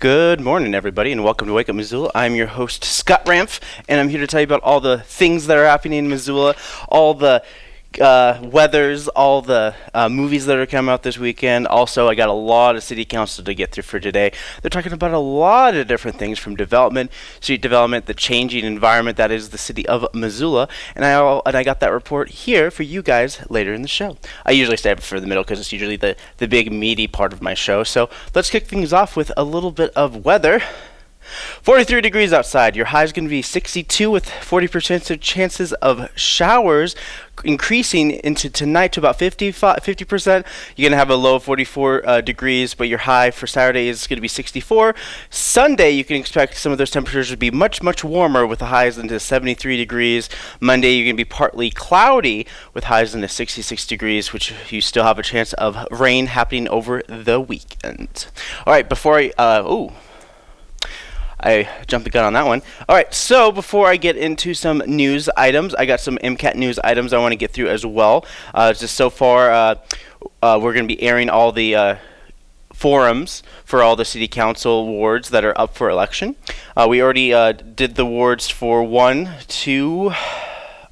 Good morning, everybody, and welcome to Wake Up Missoula. I'm your host, Scott Ramf, and I'm here to tell you about all the things that are happening in Missoula, all the uh, weathers, all the uh, movies that are coming out this weekend. Also, I got a lot of city council to get through for today. They're talking about a lot of different things from development, street development, the changing environment that is the city of Missoula, and I and I got that report here for you guys later in the show. I usually stay up for the middle because it's usually the the big meaty part of my show. So let's kick things off with a little bit of weather. 43 degrees outside. Your high is going to be 62 with 40% of chances of showers increasing into tonight to about 50 percent. You're going to have a low of 44 uh, degrees, but your high for Saturday is going to be 64. Sunday, you can expect some of those temperatures to be much, much warmer with the highs into 73 degrees. Monday, you're going to be partly cloudy with highs into 66 degrees, which you still have a chance of rain happening over the weekend. All right, before I, uh, ooh, I jumped the gun on that one. All right, so before I get into some news items, I got some MCAT news items I want to get through as well. Uh, just so far, uh, uh, we're going to be airing all the uh, forums for all the city council wards that are up for election. Uh, we already uh, did the wards for one, two.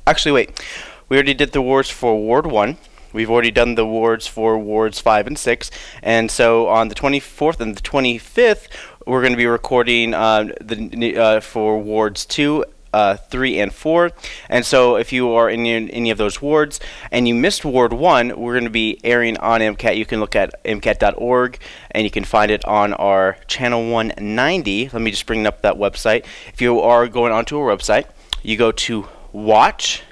Actually, wait. We already did the wards for Ward 1. We've already done the wards for wards 5 and 6. And so on the 24th and the 25th, we're going to be recording uh, the uh, for wards two. Uh, three and four, and so if you are in any of those wards and you missed Ward one, we're going to be airing on MCAT. You can look at MCAT.org and you can find it on our channel 190. Let me just bring up that website. If you are going onto our website, you go to Watch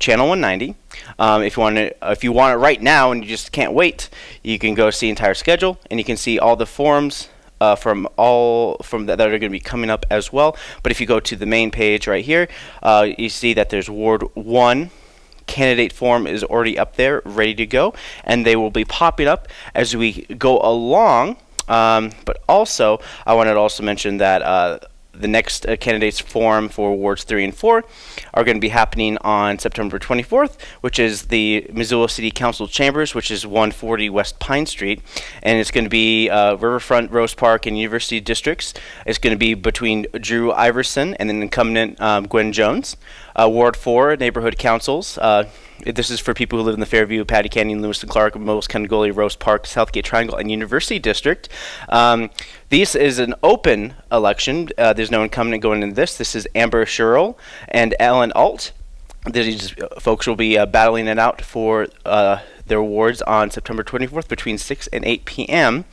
channel 190. Um, if you want it, if you want it right now and you just can't wait, you can go see entire schedule and you can see all the forums uh, from all from that, that are going to be coming up as well. But if you go to the main page right here, uh, you see that there's Ward 1 candidate form is already up there, ready to go, and they will be popping up as we go along. Um, but also, I wanted to also mention that uh, the next uh, candidates forum for wards 3 and 4 are going to be happening on September 24th, which is the Missoula City Council Chambers, which is 140 West Pine Street. And it's going to be uh, Riverfront, Rose Park, and University Districts. It's going to be between Drew Iverson and then incumbent um, Gwen Jones. Uh, Ward 4, Neighborhood Councils. This is for people who live in the Fairview, Pattee Canyon, Lewis and Clark, Moose Can Gully, Rose Park, Southgate Triangle, and University District. Um, this is an open election. Uh, there's no incumbent going into this. This is Amber Sherrill and Alan Alt. These folks will be uh, battling it out for uh, their awards on September 24th between 6 and 8 p.m.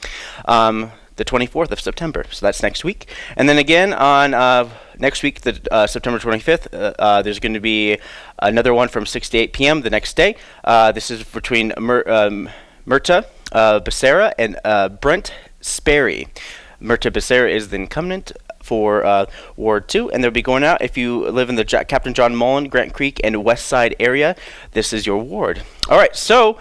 Um, the 24th of September. So that's next week. And then again on uh, next week, the uh, September 25th, uh, uh, there's going to be another one from 6 to 8 p.m. the next day. Uh, this is between Mer- um, uh, Becerra and Brent Sperry. Mirtha Becerra is the incumbent for uh, Ward 2, and they'll be going out if you live in the Captain John Mullan, Grant Creek, and West Side area. This is your ward. All right, so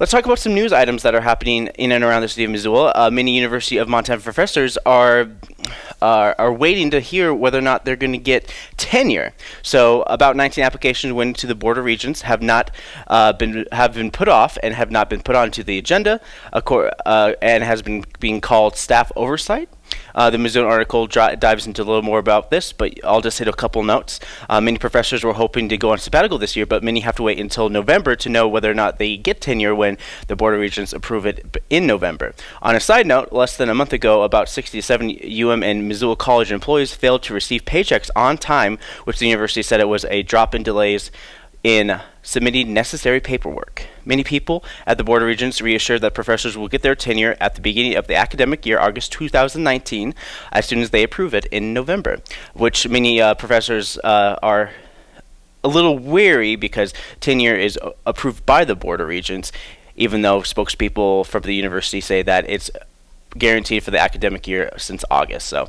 Let's talk about some news items that are happening in and around the city of Missoula. Uh, many University of Montana professors are uh, are waiting to hear whether or not they're going to get tenure. So, about 19 applications went to the Board of Regents, have not uh, been have been put off and have not been put onto the agenda, uh, and has been being called staff oversight. Uh, the Missoulian article dives into a little more about this, but I'll just hit a couple notes. Uh, many professors were hoping to go on sabbatical this year, but many have to wait until November to know whether or not they get tenure when the Board of Regents approve it in November. On a side note, less than a month ago, about 60 to 70 UM and Missoula College employees failed to receive paychecks on time, which the university said it was a drop in delays in submitting necessary paperwork. Many people at the Board of Regents reassured that professors will get their tenure at the beginning of the academic year, August 2019, as soon as they approve it in November, which many uh, professors uh, are a little weary because tenure is approved by the Board of Regents, even though spokespeople from the university say that it's guaranteed for the academic year since August. So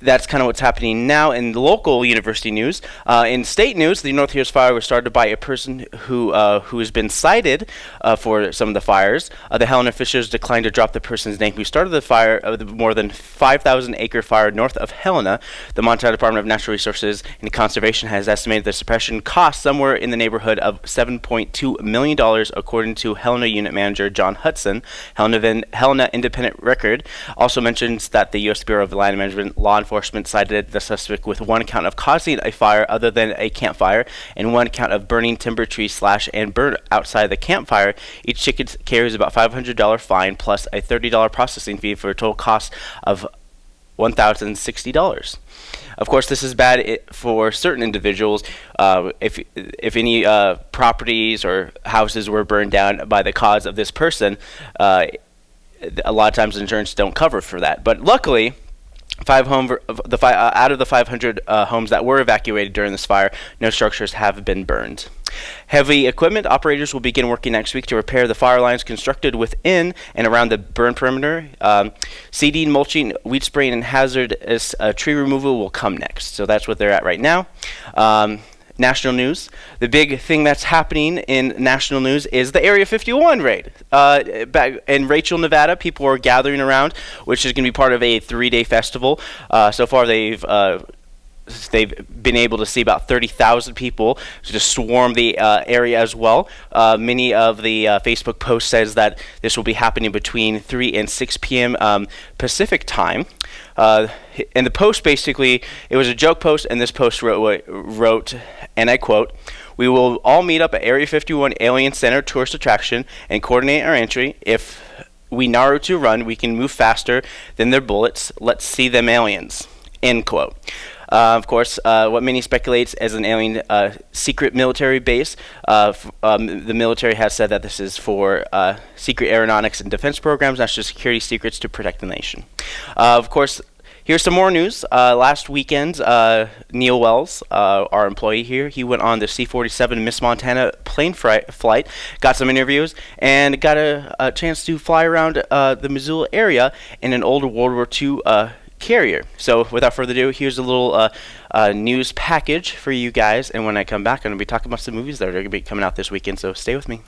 that's kind of what's happening now in local university news. Uh, in state news, the North Hills fire was started by a person who uh, who has been cited uh, for some of the fires. Uh, the Helena officials declined to drop the person's name who started the fire of the more than 5,000 acre fire north of Helena. The Montana Department of Natural Resources and Conservation has estimated the suppression cost somewhere in the neighborhood of 7.2 million dollars, according to Helena unit manager John Hudson. Helena, Helena Independent Record also mentions that the U.S. Bureau of Land Management Law cited the suspect with one count of causing a fire other than a campfire and one count of burning timber trees slash and burn outside the campfire. Each ticket carries about $500 fine plus a $30 processing fee for a total cost of $1,060. Of course, this is bad for certain individuals. Uh, if if any uh, properties or houses were burned down by the cause of this person, uh, a lot of times insurance don't cover for that. But luckily, Five home the fi uh, out of the 500 uh, homes that were evacuated during this fire, no structures have been burned. Heavy equipment operators will begin working next week to repair the fire lines constructed within and around the burn perimeter. Um, seeding, mulching, weed spraying, and hazardous uh, tree removal will come next. So that's what they're at right now. Um, national news. The big thing that's happening in national news is the Area 51 raid. Uh, in Rachel, Nevada, people are gathering around, which is going to be part of a three-day festival. Uh, so far, they've uh, they've been able to see about 30,000 people just swarm the uh, area as well. Uh, many of the uh, Facebook posts says that this will be happening between 3 and 6 p.m. Um, Pacific time. Uh, and the post basically, it was a joke post, and this post wrote, wrote, and I quote, we will all meet up at Area 51 Alien Center tourist attraction and coordinate our entry. If we Naruto run, we can move faster than their bullets. Let's see them aliens. End quote. Uh, of course, uh, what many speculates as an alien uh, secret military base. Um, the military has said that this is for secret aeronautics and defense programs, national security secrets to protect the nation. Of course, Here's some more news. Uh, last weekend, uh, Neil Wells, uh, our employee here, he went on the C-47 Miss Montana plane flight, got some interviews, and got a, a chance to fly around the Missoula area in an old World War II carrier. So without further ado, here's a little uh, uh, news package for you guys. And when I come back, I'm going to be talking about some movies that are going to be coming out this weekend. So stay with me.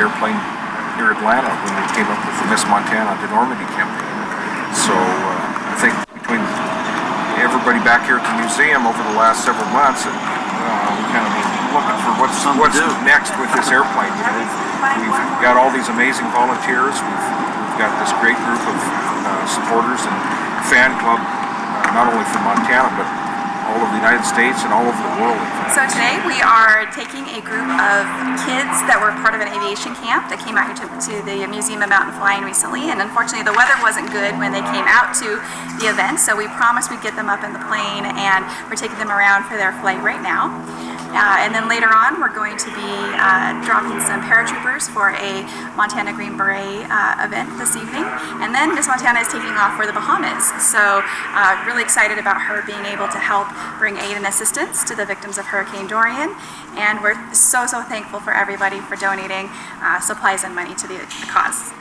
Airplane near Atlanta when we came up with the Miss Montana to Normandy campaign. So uh, I think between everybody back here at the museum over the last several months, uh, we kind of looking for what's what's next with this airplane. You know, we've, we've got all these amazing volunteers. We've, we've got this great group of uh, supporters and fan club, uh, not only from Montana but all over the United States and all over the world. So today we are taking a group of kids that were part of an aviation camp that came out to, to the Museum of Mountain Flying recently, and unfortunately the weather wasn't good when they came out to the event, so we promised we'd get them up in the plane, and we're taking them around for their flight right now. Uh, and then later on, we're going to be uh, dropping some paratroopers for a Montana Green Beret uh, event this evening. And then Miss Montana is taking off for the Bahamas. So uh, really excited about her being able to help bring aid and assistance to the victims of Hurricane Dorian. And we're so, so thankful for everybody for donating uh, supplies and money to the, the cause.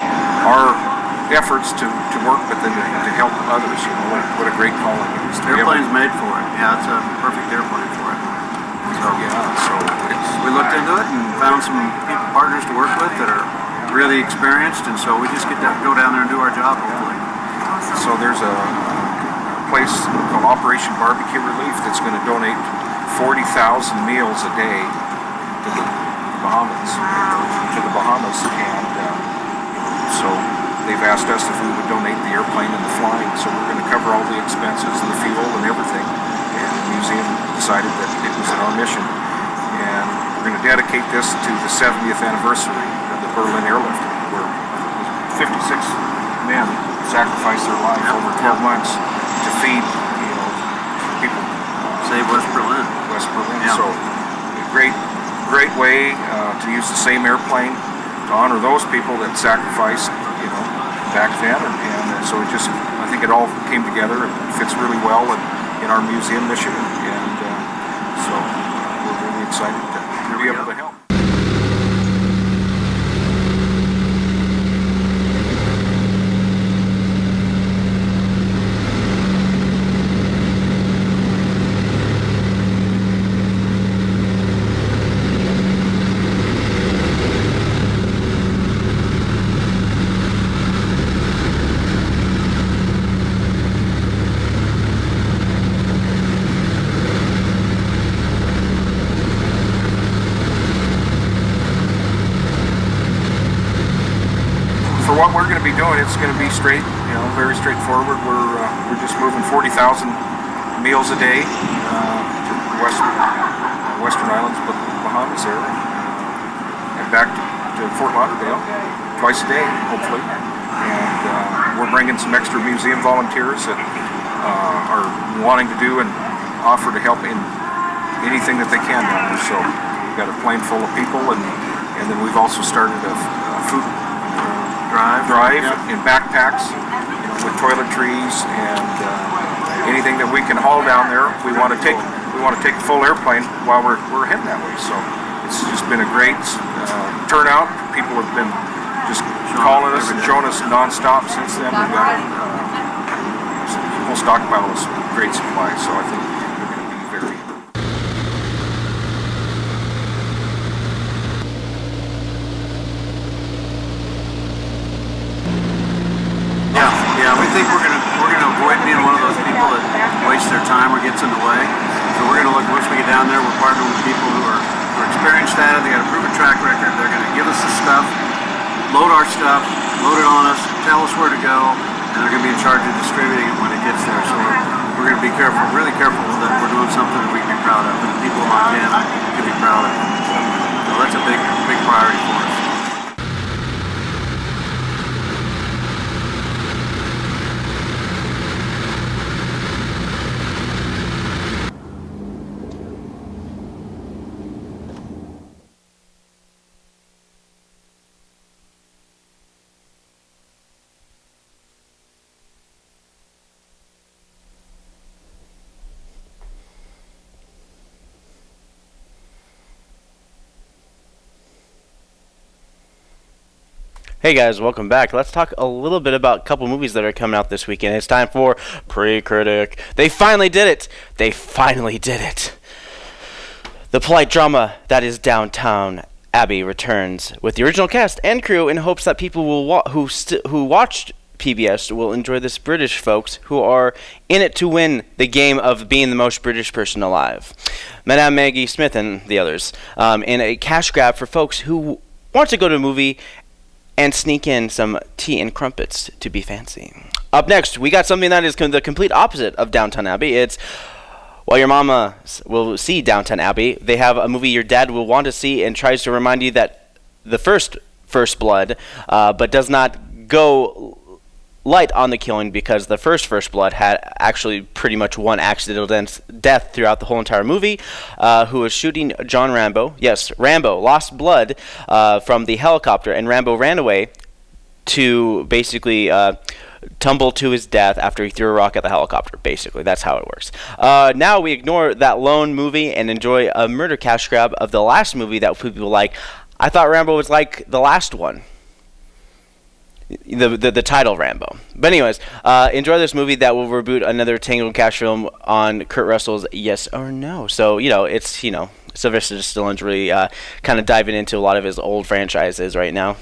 Our efforts to, to work with and to, to help others, you know, what, what a great calling it is. To be able- Airplane's made for it. Yeah, it's a perfect airplane for it. So Yeah, so we looked into it and found some people, partners to work with that are really experienced, and so we just get to go down there and do our job hopefully. So there's a place called Operation Barbecue Relief that's going to donate 40,000 meals a day to the Bahamas, to the Bahamas, and uh, so they've asked us if we would donate the airplane and the flying. So we're going to cover all the expenses and the fuel and everything. Museum decided that it was in our mission, and we're going to dedicate this to the 70th anniversary of the Berlin airlift, where 56 men sacrificed their life over 12 months to feed, you know, people Save West Berlin. West Berlin. Yeah. So, a great, great way uh, to use the same airplane to honor those people that sacrificed, you know, back then. And, and so it just, I think it all came together and fits really well in, in our museum mission. So we're excited to, to be able to help. for what we're going to be doing, it's going to be straight, you know, very straightforward. We're uh, we're just moving 40,000 meals a day uh, to the western uh, Western Islands, but Bahamas there, uh, and back to, to Fort Lauderdale twice a day, hopefully. And uh, we're bringing some extra museum volunteers that uh, are wanting to do and offer to help in anything that they can. So we've got a plane full of people, and and then we've also started a, Drive. drive Yeah. in backpacks, you know, with toiletries and uh, anything that we can haul down there. We want to take we want to take a full airplane while we're we're heading that way. So it's just been a great uh, turnout. People have been just calling us and showing us nonstop since then. We've got a uh, full stockpile of great supplies. So I think we're going to be very Yeah, yeah. We think we're gonna we're gonna avoid being one of those people that wastes their time or gets in the way. So we're gonna look once we get down there. We're partnering with people who are who are experienced at it. They got a proven track record. They're gonna give us the stuff, load our stuff, load it on us, tell us where to go, and they're gonna be in charge of distributing it when it gets there. So we're gonna be careful, really careful that we're doing something that we can be proud of, and the people of Montana can be proud of. So that's a big big priority Hey guys, welcome back. Let's talk a little bit about a couple movies that are coming out this weekend. It's time for Pre-Critic. They finally did it. They finally did it. The polite drama that is Downton Abbey returns with the original cast and crew in hopes that people will wa- who who watched PBS will enjoy this British folks who are in it to win the game of being the most British person alive. Madame Maggie Smith and the others um, in a cash grab for folks who want to go to a movie and sneak in some tea and crumpets to be fancy. Up next, we got something that is the complete opposite of Downton Abbey. It's While your mama will see Downton Abbey, they have a movie your dad will want to see and tries to remind you that the first First Blood, uh, but does not go light on the killing because the first First Blood had actually pretty much one accidental death throughout the whole entire movie, uh, who was shooting John Rambo. Yes, Rambo lost blood uh, from the helicopter, and Rambo ran away to basically uh, tumble to his death after he threw a rock at the helicopter. Basically, that's how it works. Uh, now we ignore that lone movie and enjoy a murder cash grab of the last movie that people like. I thought Rambo was like the last one the, the the title Rambo. But anyways, uh, enjoy this movie that will reboot another Tango and Cash film on Kurt Russell's Yes or No. So you know it's you know Sylvester Stallone's really uh, kind of diving into a lot of his old franchises right now.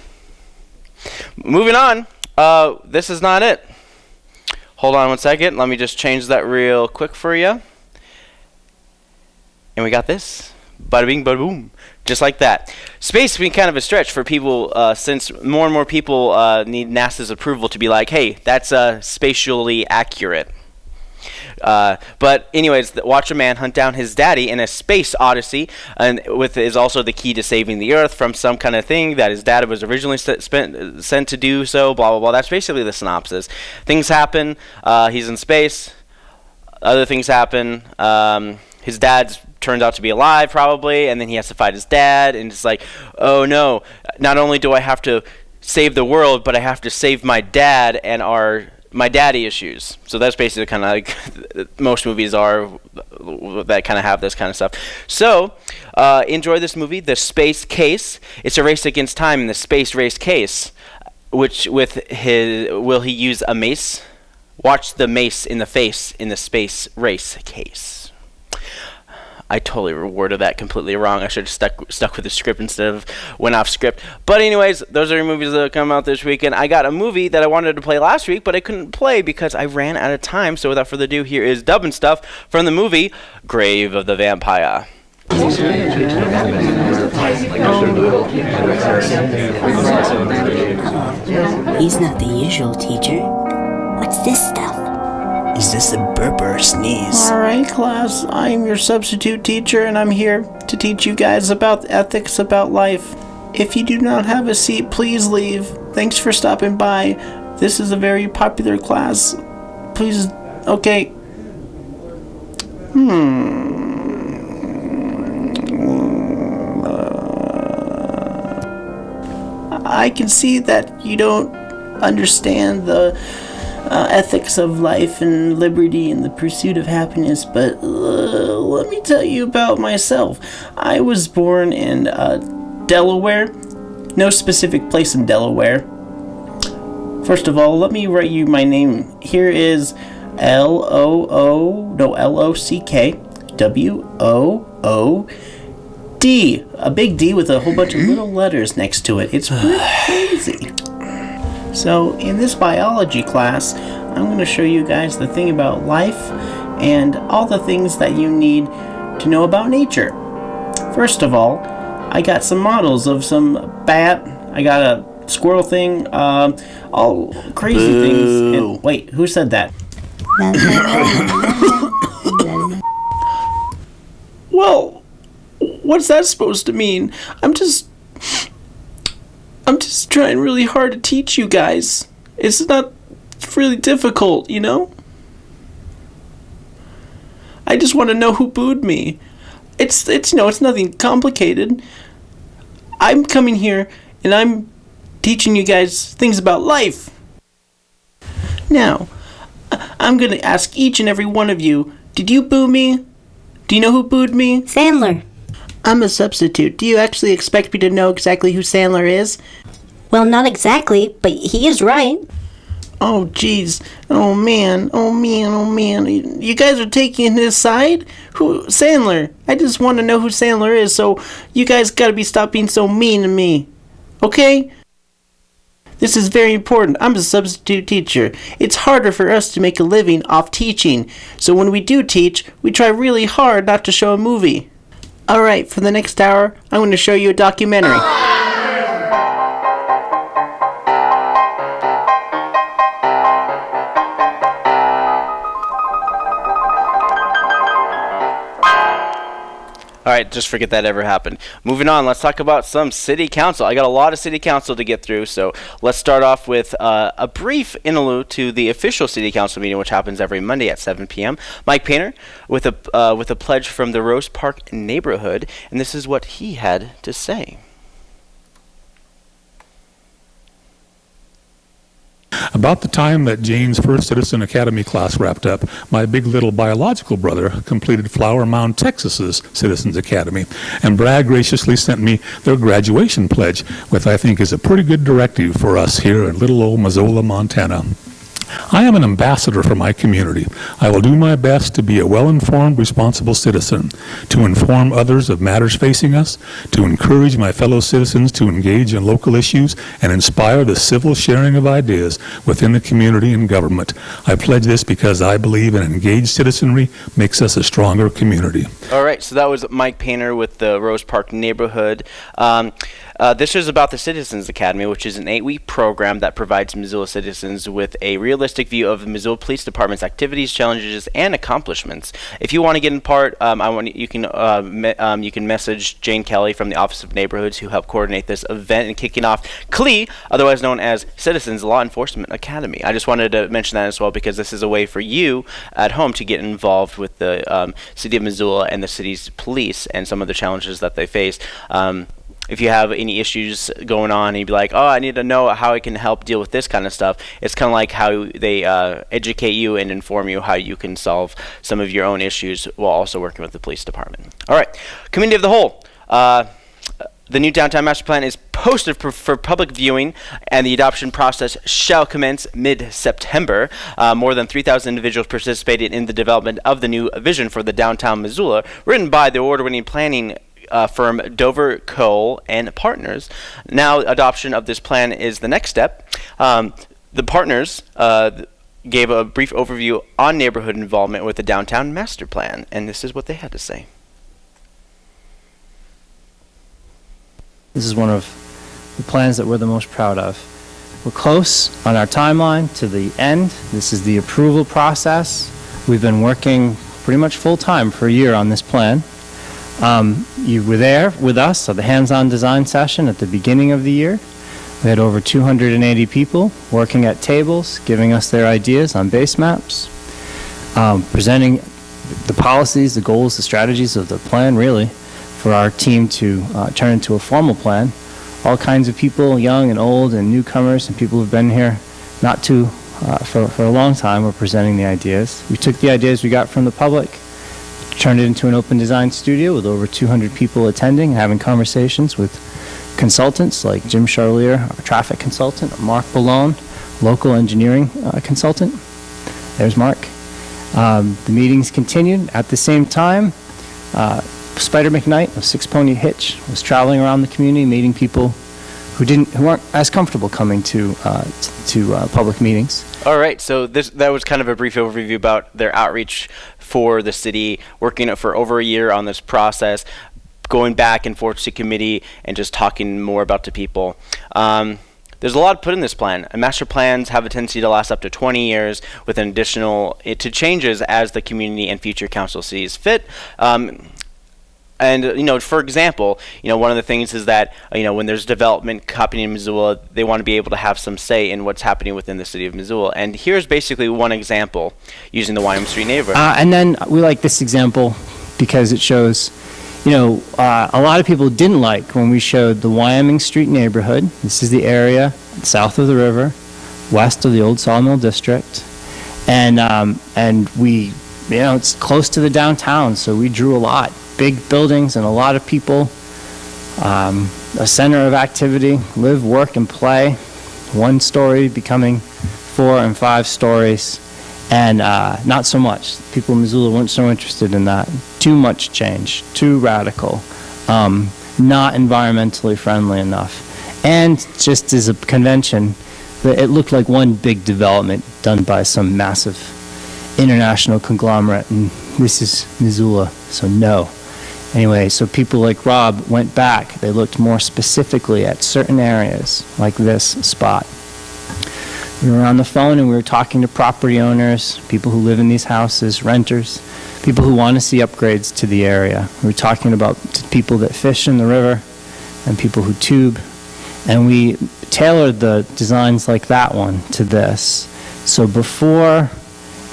Moving on, uh, this is not it. Hold on one second. Let me just change that real quick for you. And we got this. Bada bing, bada boom. Just like that. Space being kind of a stretch for people uh, since more and more people uh, need NASA's approval to be like, hey, that's uh, spatially accurate. Uh, but anyways, watch a man hunt down his daddy in a space odyssey, and with is also the key to saving the Earth from some kind of thing that his dad was originally spent, sent to do. So blah blah blah. That's basically the synopsis. Things happen. Uh, he's in space. Other things happen. Um, his dad turns out to be alive probably, and then he has to fight his dad, and it's like, oh no! Not only do I have to save the world, but I have to save my dad and our my daddy issues. So that's basically kind of like most movies are that kind of have this kind of stuff. So uh, enjoy this movie, The Space Case. It's a race against time in the space race case, which with his will he use a mace? Watch the mace in the face in the space race case. I totally worded that completely wrong. I should have stuck stuck with the script instead of went off script. But anyways, those are your movies that come out this weekend. I got a movie that I wanted to play last week, but I couldn't play because I ran out of time. So without further ado, here is dubbing stuff from the movie Grave of the Vampire. He's not the usual teacher. What's this stuff? Is this a burp or a sneeze? Alright, class, I'm your substitute teacher, and I'm here to teach you guys about ethics about life. If you do not have a seat, please leave. Thanks for stopping by. This is a very popular class. Please, okay. Hmm. I can see that you don't understand the uh, ethics of life and liberty and the pursuit of happiness, but uh, let me tell you about myself. I was born in uh, Delaware, no specific place in Delaware. First of all, let me write you my name. Here is L O O, no, L O C K W O O D. A big D with a whole bunch of little letters next to it. It's crazy. So, in this biology class, I'm going to show you guys the thing about life and all the things that you need to know about nature. First of all, I got some models of some bat, I got a squirrel thing, um, all crazy things. And, wait, who said that? well, what's that supposed to mean? I'm just I'm just trying really hard to teach you guys. It's not really difficult, you know? I just want to know who booed me. It's it's you know, it's nothing complicated. I'm coming here and I'm teaching you guys things about life. Now, I'm going to ask each and every one of you, did you boo me? Do you know who booed me? Sandler. I'm a substitute. Do you actually expect me to know exactly who Sandler is? Well, not exactly, but he is right. Oh, jeez. Oh, man. Oh, man. Oh, man. You guys are taking his side? Who? Sandler. I just want to know who Sandler is, so you guys gotta be stop being so mean to me. Okay? This is very important. I'm a substitute teacher. It's harder for us to make a living off teaching, so when we do teach, we try really hard not to show a movie. Alright, for the next hour, I'm going to show you a documentary. Right, just forget that ever happened. Moving on, let's talk about some city council. I got a lot of city council to get through, so let's start off with uh, a brief interlude to the official city council meeting, which happens every Monday at 7 p.m. Mike Painter with a uh, with a pledge from the Rose Park neighborhood, and this is what he had to say. About the time that Jane's first Citizen Academy class wrapped up, my big little biological brother completed Flower Mound, Texas's Citizens Academy, and Bragg graciously sent me their graduation pledge, which I think is a pretty good directive for us here in little old Missoula, Montana. I am an ambassador for my community. I will do my best to be a well-informed, responsible citizen, to inform others of matters facing us, to encourage my fellow citizens to engage in local issues, and inspire the civil sharing of ideas within the community and government. I pledge this because I believe an engaged citizenry makes us a stronger community. All right, so that was Mike Painter with the Rose Park neighborhood. Um, uh, this is about the Citizens Academy, which is an eight-week program that provides Missoula citizens with a realistic view of the Missoula Police Department's activities, challenges, and accomplishments. If you want to get in part, um, I want you can uh, me- um, you can message Jane Kelly from the Office of Neighborhoods, who helped coordinate this event and kicking off CLE, otherwise known as Citizens Law Enforcement Academy. I just wanted to mention that as well because this is a way for you at home to get involved with the um, city of Missoula and the city's police and some of the challenges that they face. Um, if you have any issues going on and you'd be like, oh, I need to know how I can help deal with this kind of stuff, it's kind of like how they uh, educate you and inform you how you can solve some of your own issues while also working with the police department. All right, community of the whole. Uh, the new downtown master plan is posted for, for, public viewing, and the adoption process shall commence mid-September. Uh, more than 3,000 individuals participated in the development of the new vision for the downtown Missoula, written by the award-winning planning uh, firm Dover Kohl and Partners. Now, adoption of this plan is the next step. Um, the partners uh, gave a brief overview on neighborhood involvement with the downtown master plan, and this is what they had to say. This is one of the plans that we're the most proud of. We're close on our timeline to the end. This is the approval process. We've been working pretty much full time for a year on this plan. Um, you were there with us at the hands-on design session at the beginning of the year. We had over 280 people working at tables, giving us their ideas on base maps, um, presenting the policies, the goals, the strategies of the plan, really, for our team to uh, turn into a formal plan. All kinds of people, young and old, and newcomers, and people who've been here not too uh, for, for a long time, were presenting the ideas. We took the ideas we got from the public, turned it into an open design studio with over 200 people attending, and having conversations with consultants like Jim Charlier, our traffic consultant, Mark Ballone, local engineering uh, consultant. There's Mark. Um, the meetings continued. At the same time, uh, Spider McKnight of Six Pony Hitch was traveling around the community, meeting people who didn't, who weren't as comfortable coming to uh, to uh, public meetings. All right, so this that was kind of a brief overview about their outreach for the city, working for over a year on this process, going back and forth to committee, and just talking more about the people. Um, there's a lot put in this plan. And master plans have a tendency to last up to 20 years with an additional it, to changes as the community and future council sees fit. Um, and you know, for example, you know, one of the things is that you know when there's development happening in Missoula, they want to be able to have some say in what's happening within the city of Missoula. And here's basically one example using the Wyoming Street neighborhood. Uh, and then we like this example because it shows, you know, uh, a lot of people didn't like when we showed the Wyoming Street neighborhood. This is the area south of the river, west of the old Sawmill District, and um, and we, you know, it's close to the downtown, so we drew a lot big buildings and a lot of people, um, a center of activity, live, work, and play. One story becoming four and five stories, and uh, not so much. People in Missoula weren't so interested in that. Too much change, too radical, um, not environmentally friendly enough. And just as a convention, it looked like one big development done by some massive international conglomerate, and this is Missoula, so no. Anyway, so people like Rob went back. They looked more specifically at certain areas, like this spot. We were on the phone and we were talking to property owners, people who live in these houses, renters, people who want to see upgrades to the area. We were talking about people that fish in the river and people who tube. And we tailored the designs like that one to this. So before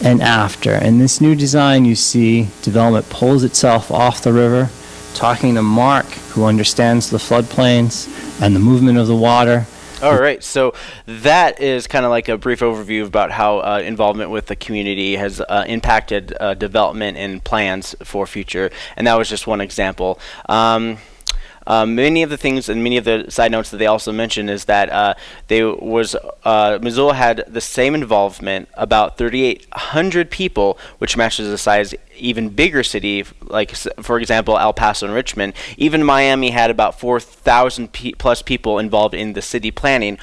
and after. In this new design, you see development pulls itself off the river, talking to Mark, who understands the floodplains and the movement of the water. All right, so that is kind of like a brief overview about how uh, involvement with the community has uh, impacted uh, development and plans for future, and that was just one example. Um, um, many of the things and many of the side notes that they also mentioned is that uh, they was uh, Missoula had the same involvement about 3,800 people, which matches the size even bigger city, like for example El Paso and Richmond. Even Miami had about 4,000 pe- plus people involved in the city planning.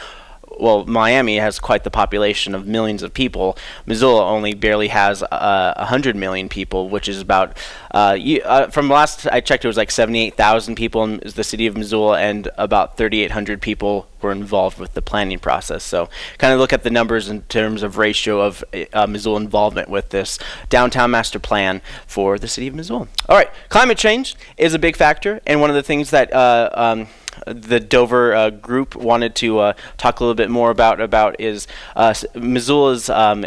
Well, Miami has quite the population of millions of people. Missoula only barely has uh, 100 million people, which is about, uh, you, uh, from last I checked, it was like 78,000 people in the city of Missoula, and about 3,800 people were involved with the planning process. So, kind of look at the numbers in terms of ratio of uh, Missoula involvement with this downtown master plan for the city of Missoula. All right, climate change is a big factor, and one of the things that uh, um, the Dover uh, group wanted to uh, talk a little bit more about about is uh, Missoula's um,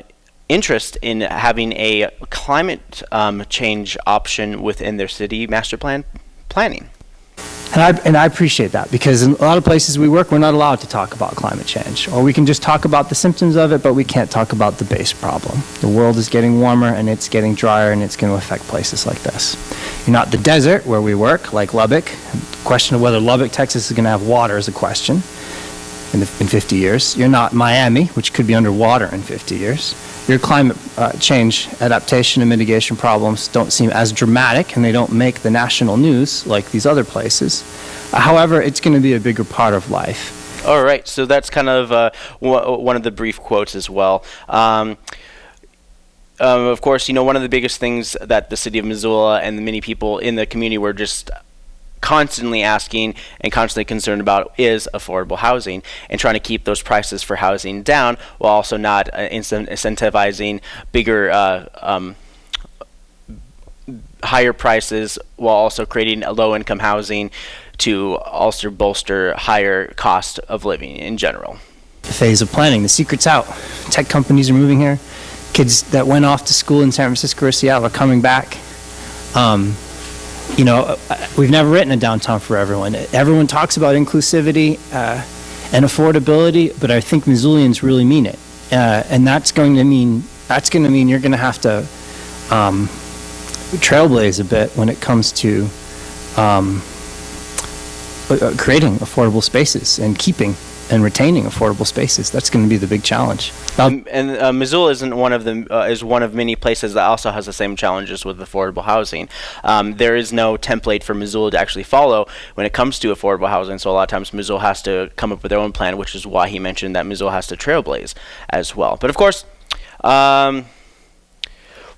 interest in having a climate um, change option within their city master plan planning. And I, and I appreciate that because in a lot of places we work, we're not allowed to talk about climate change. Or we can just talk about the symptoms of it, but we can't talk about the base problem. The world is getting warmer and it's getting drier and it's going to affect places like this. You're not the desert where we work, like Lubbock. The question of whether Lubbock, Texas is going to have water is a question in, the, in 50 years. You're not Miami, which could be underwater in 50 years. Your climate uh, change adaptation and mitigation problems don't seem as dramatic and they don't make the national news like these other places. Uh, however, it's going to be a bigger part of life. All right, so that's kind of uh, one of the brief quotes as well. Um, um, of course, you know, one of the biggest things that the city of Missoula and the many people in the community were just constantly asking and constantly concerned about is affordable housing and trying to keep those prices for housing down while also not uh, incentivizing bigger uh, um, higher prices while also creating a low income housing to also bolster higher cost of living in general. The phase of planning, the secret's out. Tech companies are moving here. Kids that went off to school in San Francisco or Seattle are coming back. Um, you know, uh, we've never written a downtown for everyone. Everyone talks about inclusivity uh, and affordability, but I think Missoulians really mean it, uh, and that's going to mean that's going to mean you're going to have to um, trailblaze a bit when it comes to um, uh, creating affordable spaces and keeping and retaining affordable spaces. That's going to be the big challenge. Um, and uh, Missoula isn't one of the uh, is one of many places that also has the same challenges with affordable housing. Um, there is no template for Missoula to actually follow when it comes to affordable housing. So a lot of times Missoula has to come up with their own plan, which is why he mentioned that Missoula has to trailblaze as well. But of course. Um,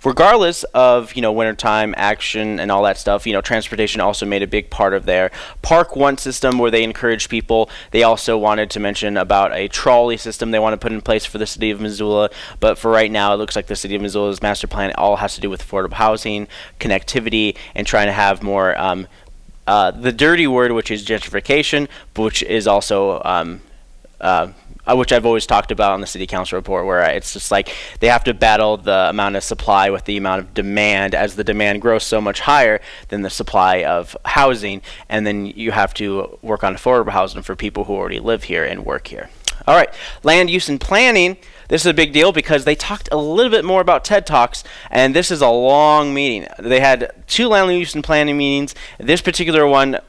regardless of you know wintertime action and all that stuff you know transportation also made a big part of their park one system where they encourage people. They also wanted to mention about a trolley system they want to put in place for the city of missoula. But for right now it looks like the city of missoula's master plan all has to do with affordable housing connectivity and trying to have more um, uh, the dirty word which is gentrification which is also um, uh, uh, which I've always talked about on the city council report, where it's just like they have to battle the amount of supply with the amount of demand. As the demand grows so much higher than the supply of housing, and then you have to work on affordable housing for people who already live here and work here. All right, land use and planning. This is a big deal because they talked a little bit more about TED Talks, and this is a long meeting. They had two land use and planning meetings. This particular one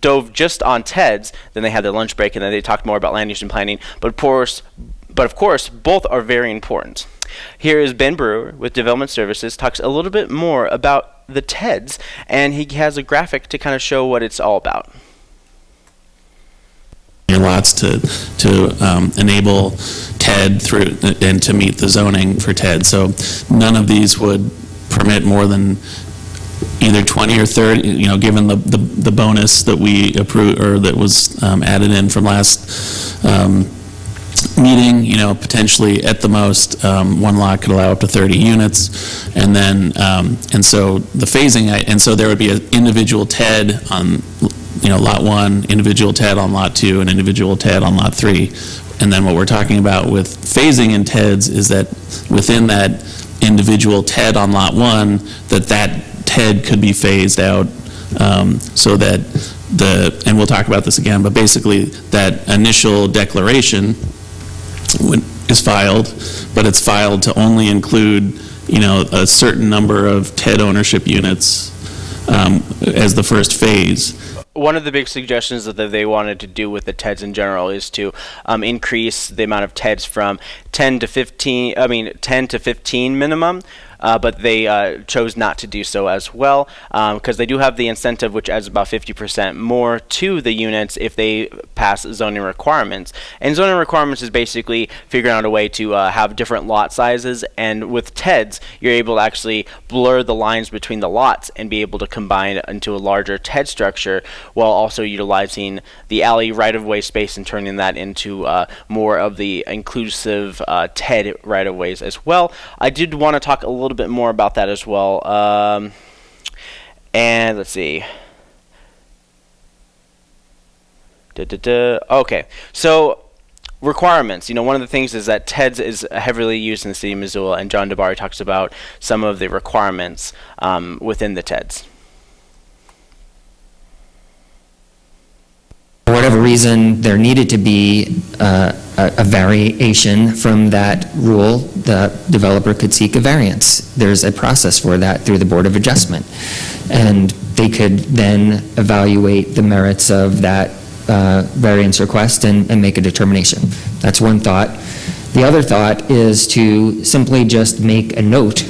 dove just on TEDs. Then they had their lunch break, and then they talked more about land use and planning. But of course, but of course, both are very important. Here is Ben Brewer with Development Services talks a little bit more about the TEDs, and he has a graphic to kind of show what it's all about. Your lots to to um, enable TED through and to meet the zoning for TED. So none of these would permit more than either 20 or 30, you know, given the, the, the bonus that we approved, or that was um, added in from last um, meeting, you know, potentially at the most, um, one lot could allow up to 30 units, and then, um, and so the phasing, I- and so there would be an individual TED on, you know, lot one, individual TED on lot two, and individual TED on lot three. And then what we're talking about with phasing in TEDs is that within that individual TED on lot one, that that TED could be phased out um, so that the, and we'll talk about this again, but basically that initial declaration is filed, but it's filed to only include, you know, a certain number of TED ownership units um, as the first phase. one of the big suggestions that they wanted to do with the TEDs in general is to um, increase the amount of TEDs from 10 to 15, I mean 10 to 15 minimum, uh, but they uh, chose not to do so as well because they do have the incentive which adds about 50% more to the units if they pass zoning requirements. And zoning requirements is basically figuring out a way to uh, have different lot sizes and with TEDs you're able to actually blur the lines between the lots and be able to combine into a larger TED structure while also utilizing the alley right-of-way space and turning that into uh, more of the inclusive uh, TED right-of-ways as well. I did want to talk a little bit more about that as well. Um, and let's see. Okay, so requirements. You know, one of the things is that TEDS is heavily used in the city of Missoula, and John DeBari talks about some of the requirements um, within the TEDS. Whatever reason, there needed to be uh, a a variation from that rule, the developer could seek a variance. There's a process for that through the Board of Adjustment. And they could then evaluate the merits of that uh, variance request and and make a determination. That's one thought. The other thought is to simply just make a note,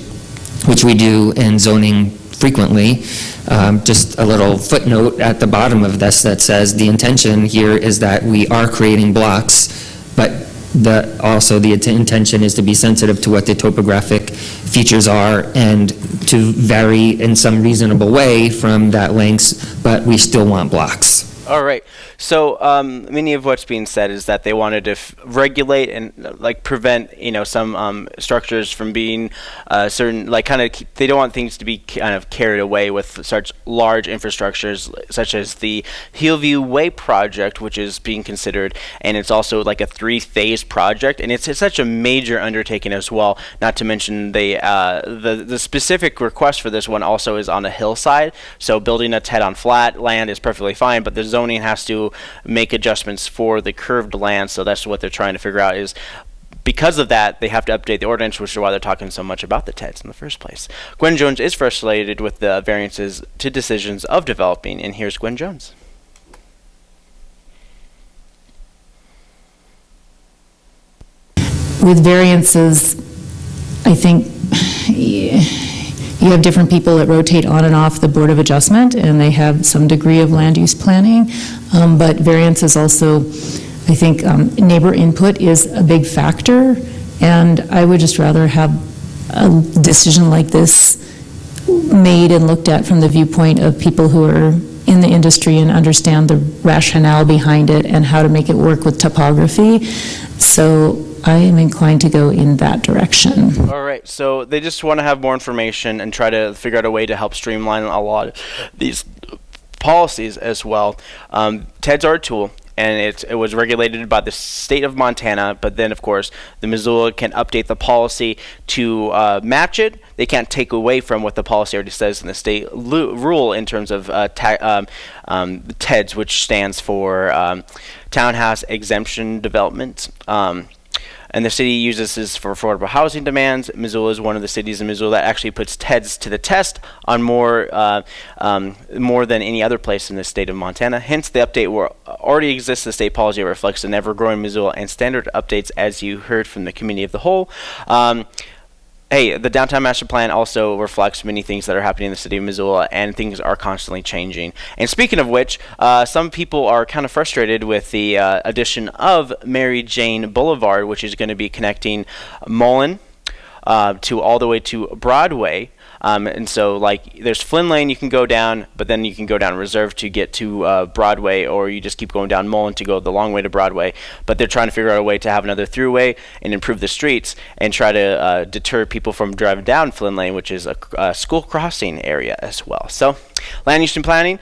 which we do in zoning frequently, um, just a little footnote at the bottom of this that says, the intention here is that we are creating blocks, but the, also the intention is to be sensitive to what the topographic features are and to vary in some reasonable way from that length, but we still want blocks. All right. So um, many of what's being said is that they wanted to regulate and uh, like prevent, you know, some um, structures from being uh, certain, like kind of. They don't want things to be kind of carried away with such large infrastructures, such as the Hillview Way project, which is being considered, and it's also like a three-phase project, and it's, it's such a major undertaking as well. Not to mention the uh, the the specific request for this one also is on a hillside, so building a TED on flat land is perfectly fine, but the zoning has to make adjustments for the curved land. So that's what they're trying to figure out is because of that, they have to update the ordinance, which is why they're talking so much about the TEDs in the first place. Gwen Jones is frustrated with the variances to decisions of developing, and here's Gwen Jones. with variances, I think you have different people that rotate on and off the Board of Adjustment, and they have some degree of land use planning. Um, But is also, I think um, neighbor input is a big factor, and I would just rather have a decision like this made and looked at from the viewpoint of people who are in the industry and understand the rationale behind it and how to make it work with topography. So I am inclined to go in that direction. All right, so they just want to have more information and try to figure out a way to help streamline a lot of these policies as well. Um, TEDs are a tool, and it, it was regulated by the state of Montana, but then, of course, the Missoula can update the policy to uh, match it. They can't take away from what the policy already says in the state rule in terms of uh, um, um, TEDs, which stands for um, Townhouse Exemption Development. Um, and the city uses this for affordable housing demands. Missoula is one of the cities in Missoula that actually puts TEDs to the test on more uh, um, more than any other place in the state of Montana. Hence, the update where already exists. The state policy reflects an ever-growing Missoula and standard updates, as you heard from the committee of the whole. Um, Hey, the downtown master plan also reflects many things that are happening in the city of Missoula, and things are constantly changing. And speaking of which, uh, some people are kind of frustrated with the uh, addition of Mary Jane Boulevard, which is going to be connecting Mullan uh, to all the way to Broadway. Um, and so, like, there's Flynn Lane you can go down, but then you can go down Reserve to get to uh, Broadway, or you just keep going down Mullan to go the long way to Broadway. But they're trying to figure out a way to have another throughway and improve the streets and try to uh, deter people from driving down Flynn Lane, which is a, a school crossing area as well. So, land use and planning.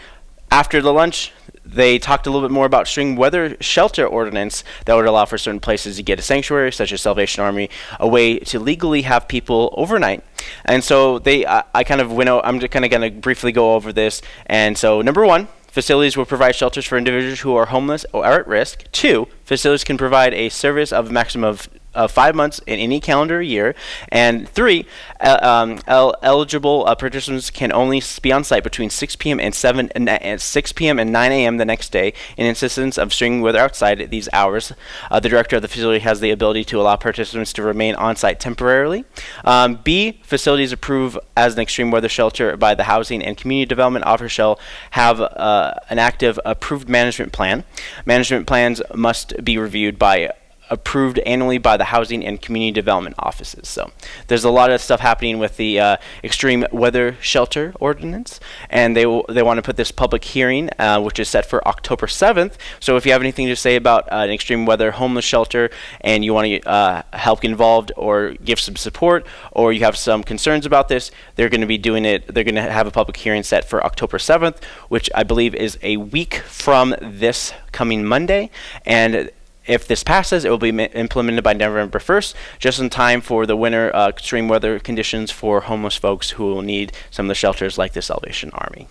After the lunch, they talked a little bit more about string weather shelter ordinance that would allow for certain places to get a sanctuary, such as Salvation Army, a way to legally have people overnight. And so they, uh, I kind of went. Out, I'm just kind of going to briefly go over this. And so number one, facilities will provide shelters for individuals who are homeless or are at risk. Two, facilities can provide a service of a maximum of uh, five months in any calendar year. And three, uh, um, el eligible uh, participants can only be on site between 6 p.m. and 7 and 6 p.m. and 9 a.m. the next day. In instance of string weather outside these hours, uh, the director of the facility has the ability to allow participants to remain on site temporarily. Um, B, facilities approved as an extreme weather shelter by the Housing and Community Development Office shall have uh, an active approved management plan. Management plans must be reviewed by approved annually by the housing and community development offices. So there's a lot of stuff happening with the uh, extreme weather shelter ordinance, and they they want to put this public hearing, uh, which is set for October 7th. So if you have anything to say about uh, an extreme weather homeless shelter and you want to uh, help get involved or give some support, or you have some concerns about this, they're going to be doing it. They're going to have a public hearing set for October 7th, which I believe is a week from this coming Monday, and if this passes, it will be implemented by November 1st, just in time for the winter uh, extreme weather conditions for homeless folks who will need some of the shelters like the Salvation Army.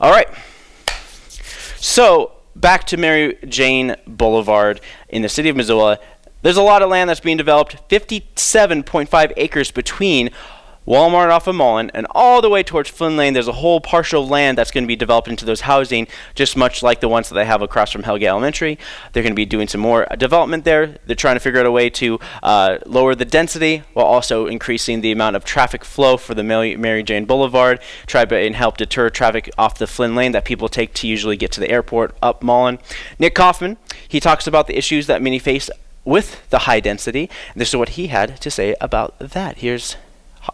All right. So, back to Mary Jane Boulevard in the city of Missoula. There's a lot of land that's being developed, 57.5 acres between Walmart off of Mullan, and all the way towards Flynn Lane, there's a whole partial land that's going to be developed into those housing, just much like the ones that they have across from Hellgate Elementary. They're going to be doing some more development there. They're trying to figure out a way to uh, lower the density while also increasing the amount of traffic flow for the Mary Jane Boulevard, try and help deter traffic off the Flynn Lane that people take to usually get to the airport up Mullan. Nick Kaufman, he talks about the issues that many face with the high density. This is what he had to say about that. Here's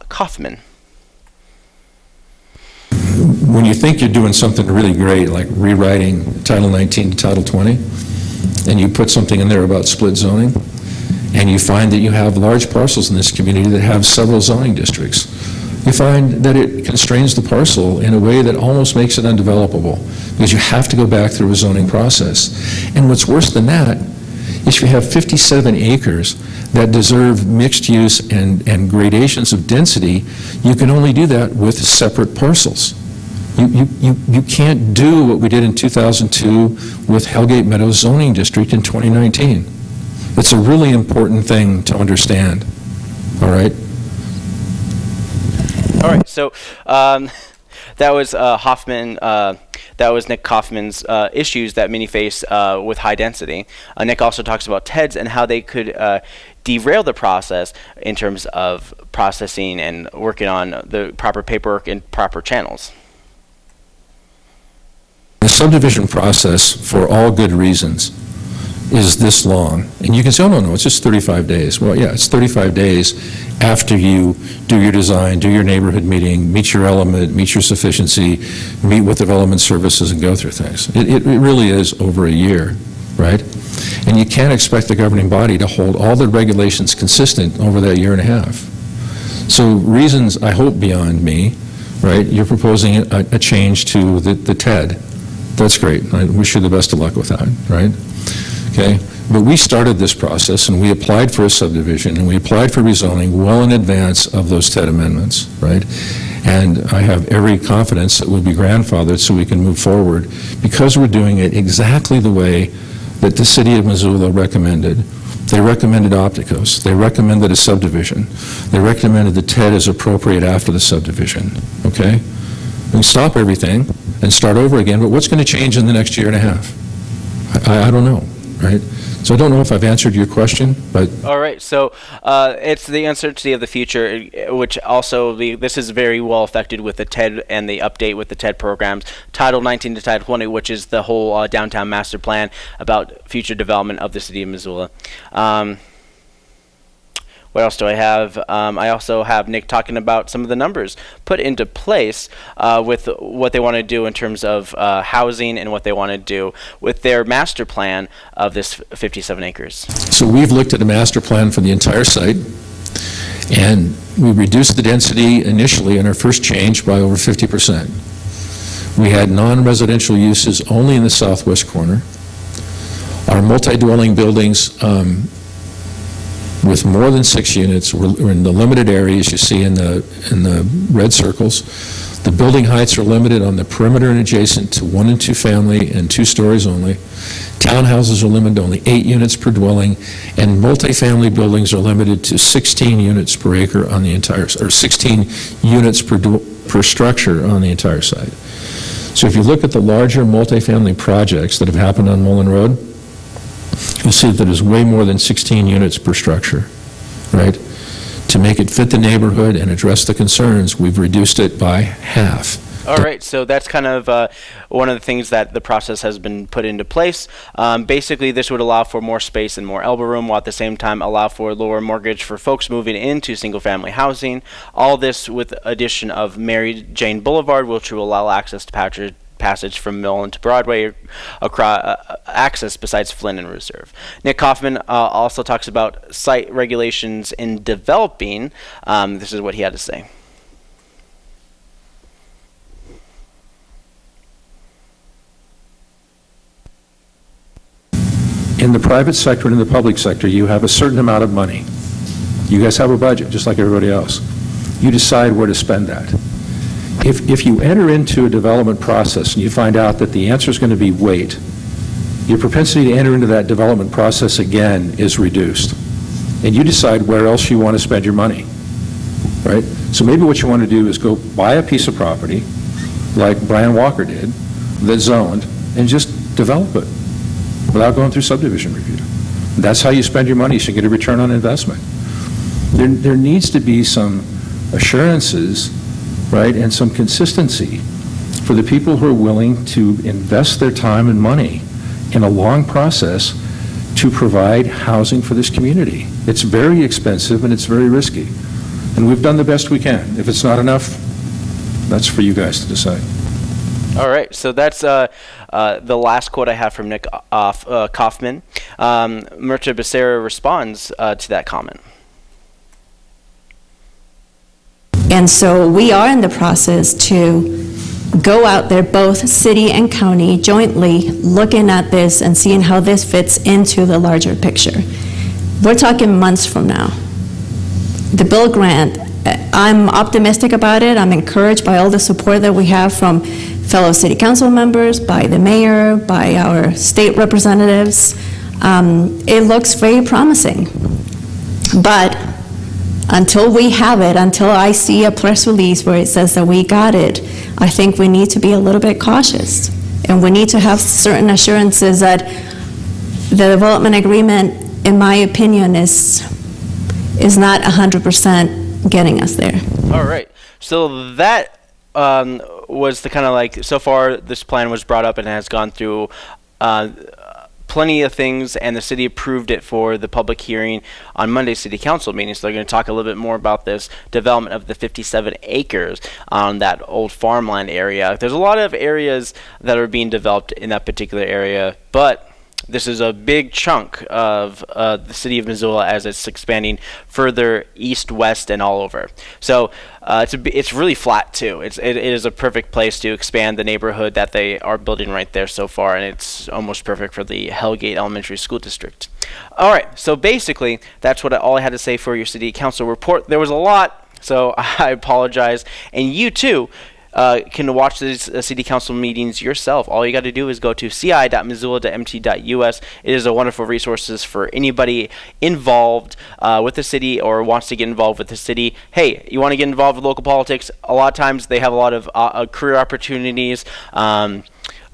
Kaufman. When you think you're doing something really great, like rewriting Title 19 to Title 20, and you put something in there about split zoning, and you find that you have large parcels in this community that have several zoning districts, you find that it constrains the parcel in a way that almost makes it undevelopable because you have to go back through a zoning process. And what's worse than that is you have 57 acres that deserve mixed use and, and gradations of density, you can only do that with separate parcels. You, you, you, you can't do what we did in 2002 with Hellgate Meadows zoning district in 2019. It's a really important thing to understand, all right? All right, so um, that was uh, Hoffman, uh, that was Nick Kaufman's uh, issues that many face uh, with high density. Uh, Nick also talks about TEDs and how they could derail the process in terms of processing and working on the proper paperwork and proper channels. The subdivision process, for all good reasons, is this long. And you can say, oh, no, no, it's just 35 days. Well, yeah, it's 35 days after you do your design, do your neighborhood meeting, meet your element, meet your sufficiency, meet with development services and go through things. It, it, it really is over a year, right? And you can't expect the governing body to hold all the regulations consistent over that year and a half. So reasons, I hope, beyond me, right? You're proposing a, a change to the, the TED. That's great. I wish you the best of luck with that, right? Okay? But we started this process and we applied for a subdivision and we applied for rezoning well in advance of those TED amendments, right? And I have every confidence that we'll be grandfathered so we can move forward because we're doing it exactly the way that the city of Missoula recommended. They recommended Opticos. They recommended a subdivision. They recommended the TED as appropriate after the subdivision, okay? We stop everything and start over again, but what's going to change in the next year and a half? I, I don't know right? So I don't know if I've answered your question, but all right. So uh, it's the uncertainty of the future, which also the, this is very well affected with the TED and the update with the TED programs, Title 19 to Title 20, which is the whole uh, downtown master plan about future development of the city of Missoula. Um, what else do I have? Um, I also have Nick talking about some of the numbers put into place uh, with what they want to do in terms of uh, housing and what they want to do with their master plan of this 57 acres. So we've looked at a master plan for the entire site, and we reduced the density initially in our first change by over 50%. We had non-residential uses only in the southwest corner. Our multi-dwelling buildings um, with more than six units were in the limited areas you see in the, in the red circles. The building heights are limited on the perimeter and adjacent to one and two family and two stories only. Townhouses are limited to only eight units per dwelling, and multifamily buildings are limited to 16 units per acre on the entire, or 16 units per, per structure on the entire site. So if you look at the larger multifamily projects that have happened on Mullan Road, you'll see that there's way more than 16 units per structure, right? To make it fit the neighborhood and address the concerns, we've reduced it by half. All right, so that's kind of uh, one of the things that the process has been put into place. Um, basically, this would allow for more space and more elbow room, while at the same time allow for lower mortgage for folks moving into single-family housing. All this with addition of Mary Jane Boulevard, which will allow access to Patrick passage from Mill to Broadway across uh, access besides Flynn and Reserve. Nick Kaufman uh, also talks about site regulations in developing. Um, this is what he had to say. In the private sector and in the public sector, you have a certain amount of money. You guys have a budget, just like everybody else. You decide where to spend that. If, if you enter into a development process and you find out that the answer is going to be wait, your propensity to enter into that development process again is reduced. And you decide where else you want to spend your money, right? So maybe what you want to do is go buy a piece of property, like Brian Walker did, that's zoned, and just develop it without going through subdivision review. That's how you spend your money, you get a return on investment. There, there needs to be some assurances, right, and some consistency for the people who are willing to invest their time and money in a long process to provide housing for this community. It's very expensive and it's very risky. And we've done the best we can. If it's not enough, that's for you guys to decide. All right, so that's uh, uh, the last quote I have from Nick off, uh, Kaufman. Um, Mirtha Becerra responds uh, to that comment. And so we are in the process to go out there, both city and county, jointly looking at this and seeing how this fits into the larger picture. We're talking months from now. The BUILD grant, uh, I'm optimistic about it. I'm encouraged by all the support that we have from fellow city council members, by the mayor, by our state representatives. Um, it looks very promising. But until we have it, until I see a press release where it says that we got it, I think we need to be a little bit cautious. And we need to have certain assurances that the development agreement, in my opinion, is, is not 100% getting us there. All right, so that um, was the kind of like, so far this plan was brought up and has gone through uh, plenty of things, and the city approved it for the public hearing on Monday's city council meeting. So they're going to talk a little bit more about this development of the 57 acres on that old farmland area. There's a lot of areas that are being developed in that particular area, but this is a big chunk of uh, the city of Missoula as it's expanding further east, west, and all over. So uh, it's, a, it's really flat too. It's, it, it is a perfect place to expand the neighborhood that they are building right there so far, and it's almost perfect for the Hellgate Elementary School District. All right, so basically that's what I, all I had to say for your city council report. There was a lot, so I apologize, and you too uh, can watch these uh, city council meetings yourself. All you got to do is go to ci.missoula.mt.us. It is a wonderful resources for anybody involved uh, with the city or wants to get involved with the city. Hey, you want to get involved with local politics? A lot of times they have a lot of uh, uh, career opportunities. Um,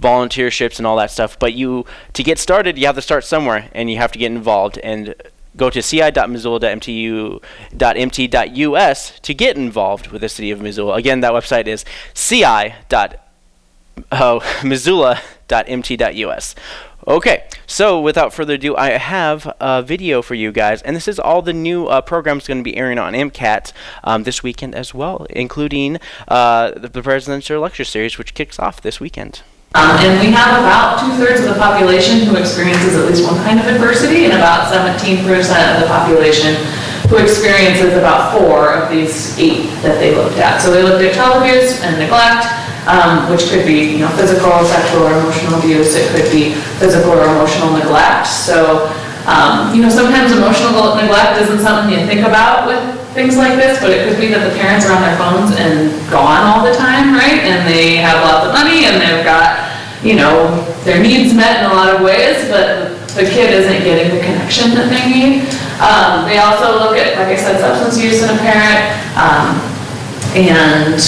volunteerships and all that stuff but you to get started you have to start somewhere and you have to get involved and Go to ci.missoula.mtu.mt.us to get involved with the city of Missoula. Again, that website is ci.missoula.mt.us. Okay, so without further ado, I have a video for you guys, and this is all the new uh, programs going to be airing on MCAT um, this weekend as well, including uh, the, the Presidential Lecture Series, which kicks off this weekend. Um, and we have about two-thirds of the population who experiences at least one kind of adversity, and about 17% of the population who experiences about four of these eight that they looked at. So they looked at child abuse and neglect, um, which could be you know, physical, sexual, or emotional abuse. It could be physical or emotional neglect. So um, you know, sometimes emotional neglect isn't something you think about with things like this, but it could be that the parents are on their phones and gone all the time, right? And they have lots of money and they've got, you know, their needs met in a lot of ways, but the kid isn't getting the connection that they need. Um, they also look at, like I said, substance use in a parent um, and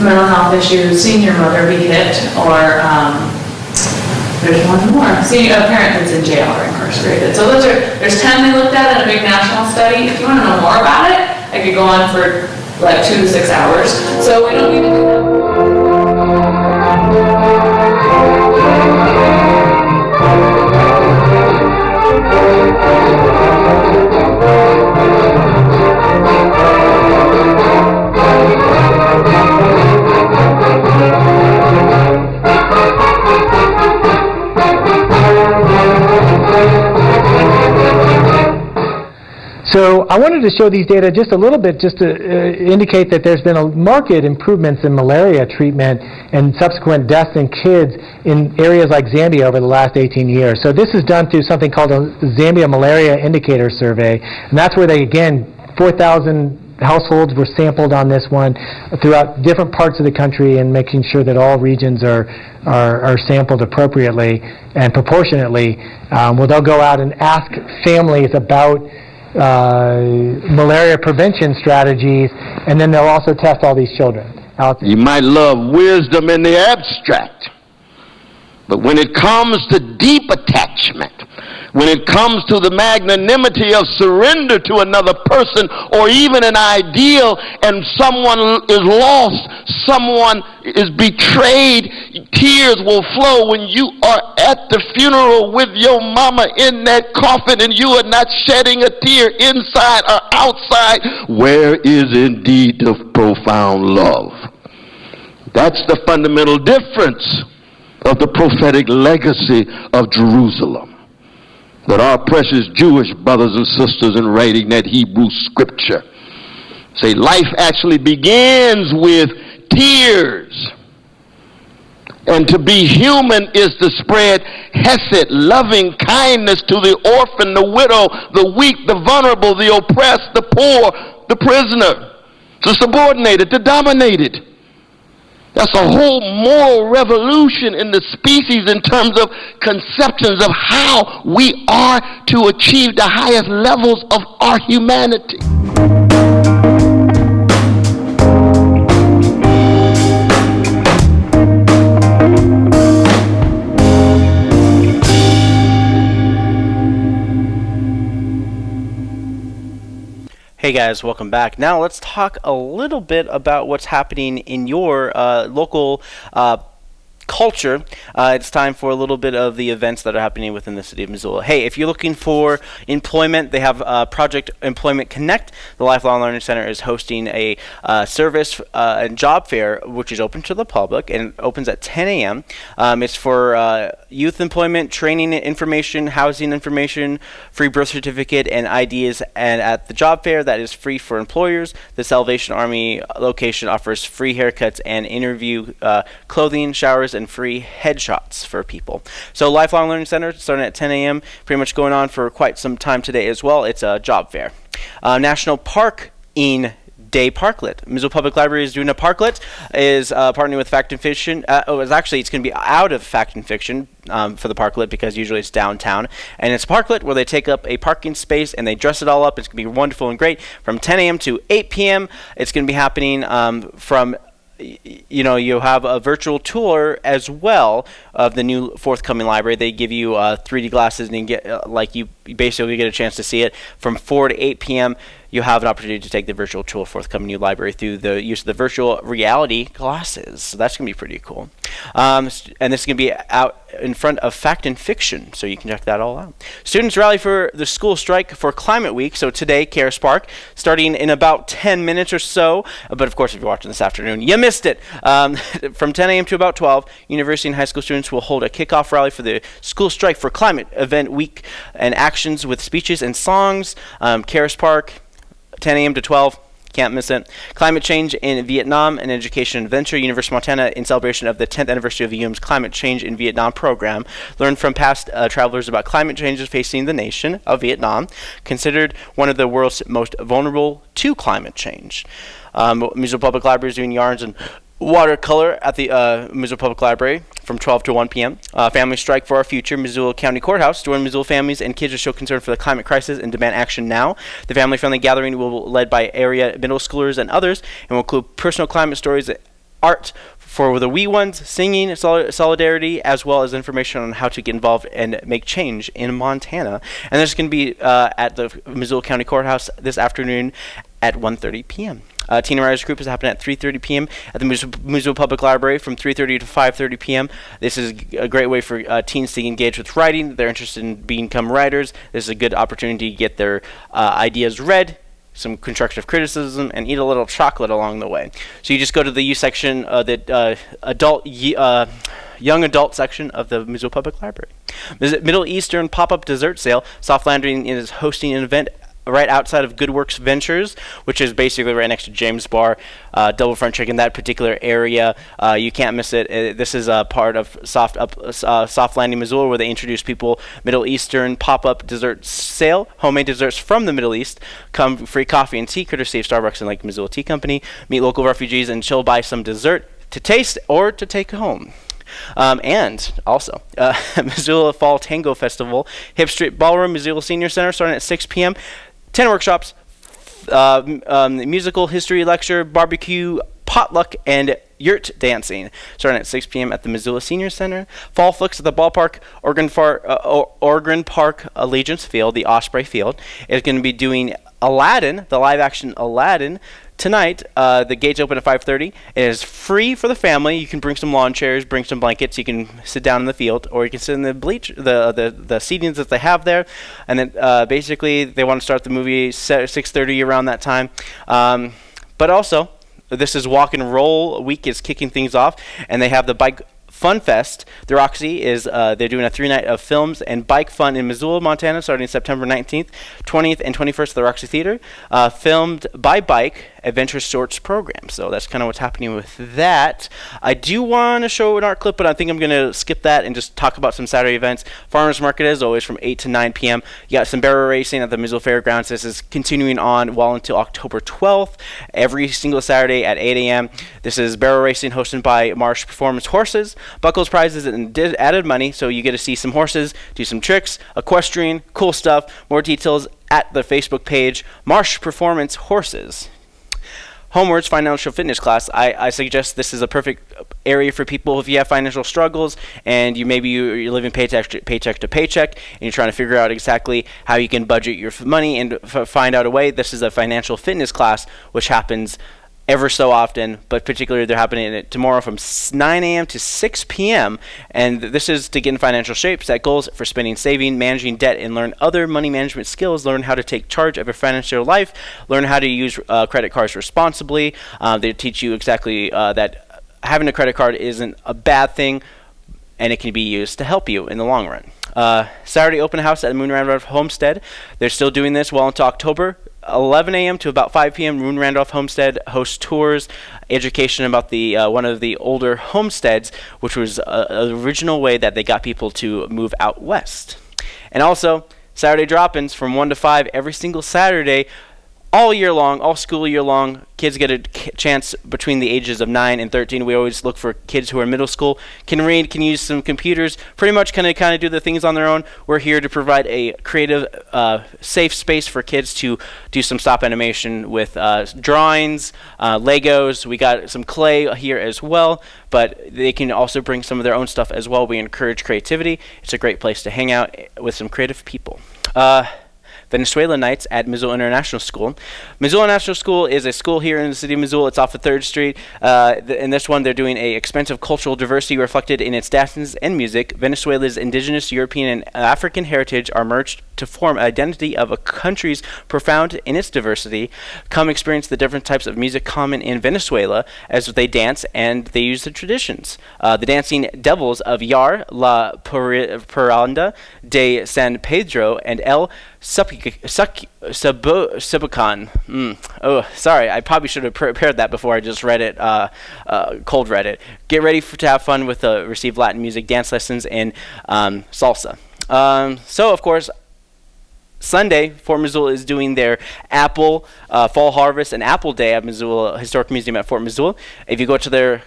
mental health issues, seeing your mother be hit, or um, there's one more, seeing a parent that's in jail or incarcerated. So those are, there's 10 they looked at in a big national study. If you want to know more about it, I could go on for like two to six hours. So we don't need to do that. To show these data just a little bit just to uh, indicate that there's been a marked improvements in malaria treatment and subsequent deaths in kids in areas like Zambia over the last 18 years. So this is done through something called a Zambia Malaria Indicator Survey, and that's where they, again, 4,000 households were sampled on this one throughout different parts of the country and making sure that all regions are, are, are sampled appropriately and proportionately. Um, well, they'll go out and ask families about Uh, malaria prevention strategies, and then they'll also test all these children. Out You might love wisdom in the abstract, but when it comes to deep attachment, when it comes to the magnanimity of surrender to another person or even an ideal and someone is lost, someone is betrayed, tears will flow when you are at the funeral with your mama in that coffin and you are not shedding a tear inside or outside. Where is indeed the profound love? That's the fundamental difference of the prophetic legacy of Jerusalem that our precious Jewish brothers and sisters in writing that Hebrew scripture say life actually begins with tears. And to be human is to spread hesed, loving kindness to the orphan, the widow, the weak, the vulnerable, the oppressed, the poor, the prisoner, the subordinated, the dominated. That's a whole moral revolution in the species in terms of conceptions of how we are to achieve the highest levels of our humanity. Hey guys, welcome back. Now let's talk a little bit about what's happening in your uh, local uh, culture. Uh, it's time for a little bit of the events that are happening within the city of Missoula. Hey, if you're looking for employment, they have uh, Project Employment Connect. The Lifelong Learning Center is hosting a uh, service uh, and job fair, which is open to the public and opens at 10 a.m. Um, it's for uh, youth employment, training information, housing information, free birth certificate, and ideas. And at the job fair, that is free for employers. The Salvation Army location offers free haircuts and interview uh, clothing, showers, and free headshots for people. So Lifelong Learning Center starting at 10 a.m. Pretty much going on for quite some time today as well. It's a job fair. Uh, National Park in Day Parklet. Missoula Public Library is doing a Parklet, is uh, partnering with Fact and Fiction. Uh, oh, it's actually it's going to be out of Fact and Fiction um, for the Parklet because usually it's downtown, and it's a Parklet where they take up a parking space and they dress it all up. It's going to be wonderful and great from 10 a.m. to 8 p.m. It's going to be happening um, from you know you have a virtual tour as well of the new forthcoming library. They give you uh, 3d glasses and you get uh, like you basically get a chance to see it from 4 to 8 p.m you have an opportunity to take the virtual tour forthcoming new library through the use of the virtual reality glasses. So that's going to be pretty cool. Um, and this is going to be out in front of Fact and Fiction, so you can check that all out. Students rally for the school strike for Climate Week. So today, Caras Park, starting in about 10 minutes or so. But of course, if you're watching this afternoon, you missed it. Um, from 10 a.m. to about 12, university and high school students will hold a kickoff rally for the school strike for Climate Event Week and actions with speeches and songs. Um, Caras Park, 10 a.m. to 12. Can't miss it. Climate Change in Vietnam, an education adventure. University of Montana, in celebration of the 10th anniversary of the UM's Climate Change in Vietnam program. Learn from past uh, travelers about climate changes facing the nation of Vietnam, considered one of the world's most vulnerable to climate change. Um, Public Library is doing yarns and watercolor at the uh, Missoula Public Library from 12 to 1 p.m. Uh, family Strike for Our Future, Missoula County Courthouse. Join Missoula families and kids to show concern for the climate crisis and demand action now. The family friendly gathering will be led by area middle schoolers and others and will include personal climate stories, art for the wee ones, singing sol solidarity, as well as information on how to get involved and make change in Montana. And this is going to be uh, at the Missoula County Courthouse this afternoon at 1.30 p.m. Uh, Teen Writers Group is happening at 3:30 p.m. at the Missoula Public Library from 3:30 to 5:30 p.m. This is a great way for uh, teens to engage with writing. They're interested in become writers. This is a good opportunity to get their uh, ideas read, some constructive criticism, and eat a little chocolate along the way. So you just go to the U section, uh, the uh, adult. Uh, young adult section of the Missoula Public Library. Middle Eastern pop-up dessert sale. Soft Landing is hosting an event right outside of Goodworks Ventures, which is basically right next to James Bar, uh, Double Front Chicken, that particular area. Uh, you can't miss it. Uh, this is a part of Soft Up, uh, Soft Landing, Missoula, where they introduce people Middle Eastern pop-up dessert sale, homemade desserts from the Middle East, come free coffee and tea, courtesy of Starbucks and Lake Missoula Tea Company. Meet local refugees and chill by some dessert to taste or to take home. Um, and also, uh, Missoula Fall Tango Festival, Hip Street Ballroom, Missoula Senior Center, starting at 6 p.m. 10 workshops, uh, um, musical history lecture, barbecue, potluck, and yurt dancing, starting at 6 p.m. at the Missoula Senior Center. Fall flicks at the ballpark, Ogren, Far, uh, Ogren Park Allegiance Field, the Osprey Field, is going to be doing Aladdin, the live action Aladdin, tonight uh, the gates open at 5.30 it is free for the family. You can bring some lawn chairs bring some blankets. You can sit down in the field or you can sit in the bleach the the, the seatings that they have there. And then uh, basically they want to start the movie 6.30 around that time. Um, but also this is walk and roll week is kicking things off and they have the bike Fun Fest. The Roxy is uh, they're doing a three night of films and bike fun in Missoula, Montana, starting September 19th, 20th, and 21st at the Roxy Theater. Uh, filmed by bike Adventure Sorts program. So that's kind of what's happening with that. I do want to show an art clip, but I think I'm going to skip that and just talk about some Saturday events. Farmers Market is always from 8 to 9 p.m. You got some barrel racing at the Missoula Fairgrounds. This is continuing on well until October 12th, every single Saturday at 8 a.m. This is barrel racing hosted by Marsh Performance Horses. Buckles prizes and added money, so you get to see some horses, do some tricks, equestrian, cool stuff. More details at the Facebook page Marsh Performance Horses. Homeword's Financial Fitness class, I, I suggest this is a perfect area for people if you have financial struggles and you maybe you're living paycheck to, paycheck to paycheck and you're trying to figure out exactly how you can budget your money and find out a way. This is a financial fitness class which happens ever so often, but particularly they're happening tomorrow from 9 a.m. to 6 p.m. And this is to get in financial shape, set goals for spending, saving, managing debt, and learn other money management skills. Learn how to take charge of your financial life. Learn how to use uh, credit cards responsibly. Uh, they teach you exactly uh, that having a credit card isn't a bad thing, and it can be used to help you in the long run. Uh, Saturday open house at Moon Randolph Homestead. They're still doing this well into October. 11 a.m. to about 5 p.m. Moon Randolph Homestead hosts tours, education about the uh, one of the older homesteads, which was uh, an original way that they got people to move out west. And also Saturday drop-ins from 1 to 5 every single Saturday all year long, all school year long. Kids get a chance between the ages of 9 and 13. We always look for kids who are in middle school, can read, can use some computers, pretty much kind of kind of do the things on their own. We're here to provide a creative, uh, safe space for kids to do some stop animation with uh, drawings, uh, Legos. We got some clay here as well, but they can also bring some of their own stuff as well. We encourage creativity. It's a great place to hang out with some creative people. Uh, Venezuela Nights at Missoula International School. Missoula International School is a school here in the city of Missoula. It's off of 3rd Street. Uh, th- in this one, they're doing a expensive cultural diversity reflected in its dances and music. Venezuela's indigenous, European, and African heritage are merged to form an identity of a country's profound in its diversity. Come experience the different types of music common in Venezuela as they dance and they use the traditions. Uh, the dancing devils of Yare, La Parranda de San Pedro, and El Supic- Subican. Mm. Oh, sorry, I probably should have prepared that before I just read it, uh, uh, cold read it. Get ready for, to have fun with uh, receive Latin music, dance lessons, and um, salsa. Um, so, of course, Sunday, Fort Missoula is doing their Apple uh, Fall Harvest and Apple Day at Missoula Historic Museum at Fort Missoula. If you go to their,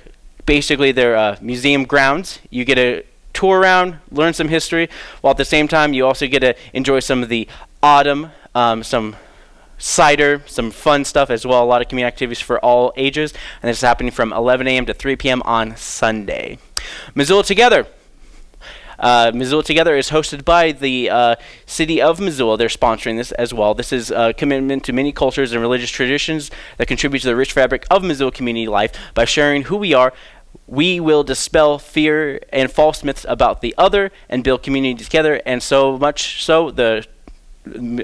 basically their uh, museum grounds, you get a tour around, learn some history, while at the same time you also get to enjoy some of the autumn, um, some cider, some fun stuff as well. A lot of community activities for all ages, and this is happening from 11 a.m. to 3 p.m. on Sunday. Missoula Together. Uh, Missoula Together is hosted by the uh, City of Missoula. They're sponsoring this as well. This is a commitment to many cultures and religious traditions that contribute to the rich fabric of Missoula community life by sharing who we are. We will dispel fear and false myths about the other and build community together. And so much so, the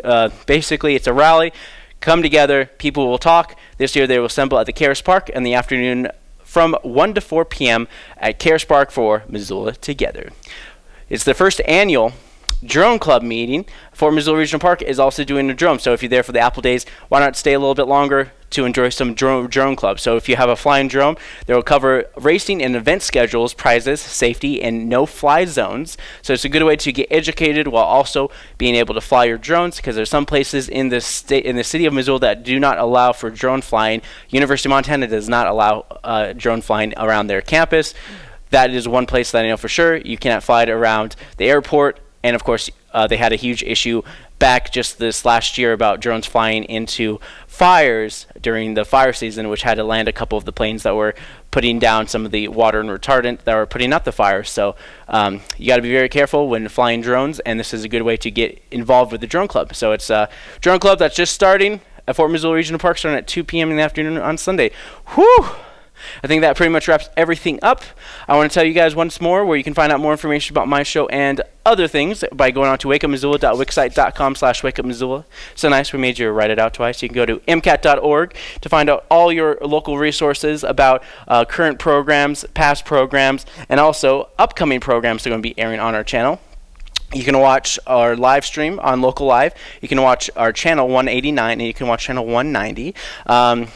uh, basically it's a rally. Come together. People will talk. This year they will assemble at the Caras Park in the afternoon from 1 to 4 p.m. at Caras Park for Missoula Together. It's the first annual drone club meeting. Fort Missoula Regional Park is also doing a drone. So if you're there for the Apple Days, why not stay a little bit longer to enjoy some drone, drone club? So if you have a flying drone, they will cover racing and event schedules, prizes, safety, and no-fly zones. So it's a good way to get educated while also being able to fly your drones because there's some places in the state in the city of Missoula that do not allow for drone flying. University of Montana does not allow uh, drone flying around their campus that is one place that I know for sure. You cannot fly it around the airport. And of course, uh, they had a huge issue back just this last year about drones flying into fires during the fire season, which had to land a couple of the planes that were putting down some of the water and retardant that were putting out the fires. So um, you got to be very careful when flying drones, and this is a good way to get involved with the drone club. So it's a drone club that's just starting at Fort Missoula Regional Park, starting at 2 p.m. in the afternoon on Sunday. Whew! I think that pretty much wraps everything up. I want to tell you guys once more where you can find out more information about my show and other things by going on to wakeupmissoula.wixsite.com slash wakeupmissoula. So nice we made you write it out twice. You can go to mcat.org to find out all your local resources about uh, current programs, past programs, and also upcoming programs that are going to be airing on our channel. You can watch our live stream on Local Live. You can watch our channel 189 and you can watch channel 190. Um,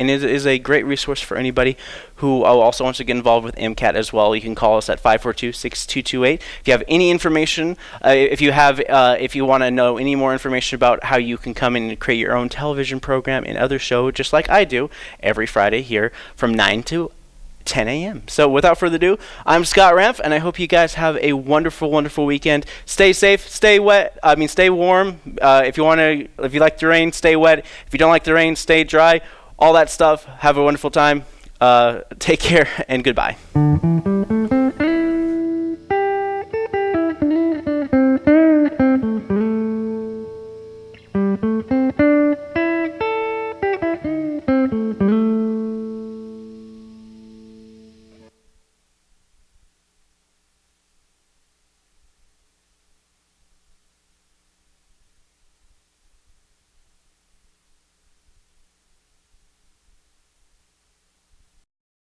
and it is a great resource for anybody who also wants to get involved with MCAT as well. You can call us at 542-6228. If you have any information, uh, if you have, uh, if you want to know any more information about how you can come in and create your own television program and other show, just like I do every Friday here from 9 to 10 a.m. So without further ado, I'm Scott Ramp, and I hope you guys have a wonderful, wonderful weekend. Stay safe, stay wet. I mean, stay warm. Uh, if you want to, if you like the rain, stay wet. If you don't like the rain, stay dry all that stuff. Have a wonderful time. Uh, take care and goodbye.